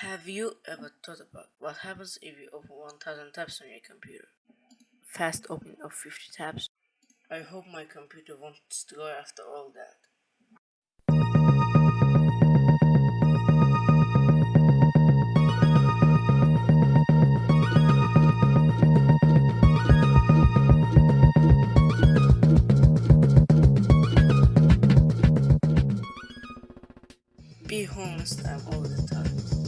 Have you ever thought about what happens if you open 1000 tabs on your computer? Fast opening of 50 tabs? I hope my computer to go after all that. Be I'm all the time.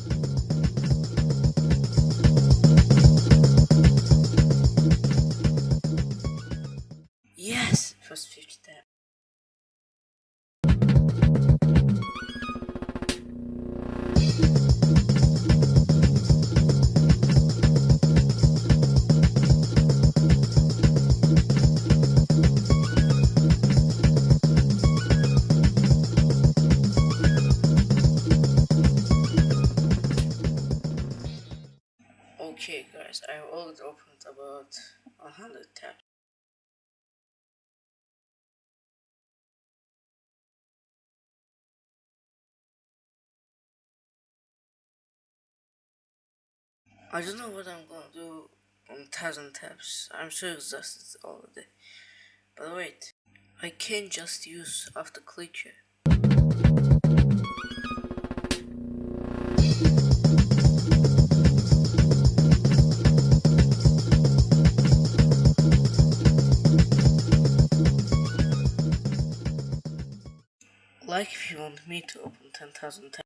Yes! First 50 tab. Okay guys, I already opened about 100 tabs. I don't know what I'm gonna do on 1000 tabs. I'm so exhausted all day. But wait, I can't just use after click here. Like if you want me to open 10,000 tabs.